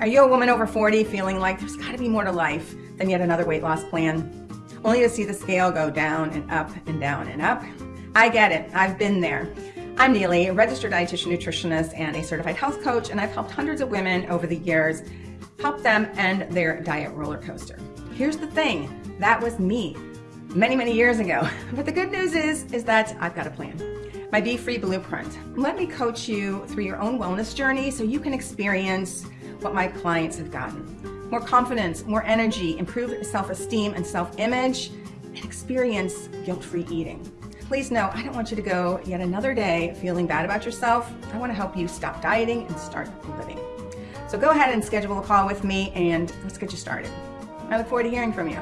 Are you a woman over 40 feeling like there's got to be more to life than yet another weight loss plan? Only to see the scale go down and up and down and up? I get it. I've been there. I'm Neely, a registered dietitian nutritionist and a certified health coach, and I've helped hundreds of women over the years help them end their diet roller coaster. Here's the thing, that was me many, many years ago. But the good news is, is that I've got a plan. My Be Free Blueprint. Let me coach you through your own wellness journey so you can experience what my clients have gotten. More confidence, more energy, improved self-esteem and self-image, and experience guilt-free eating. Please know, I don't want you to go yet another day feeling bad about yourself. I want to help you stop dieting and start living. So go ahead and schedule a call with me and let's get you started. I look forward to hearing from you.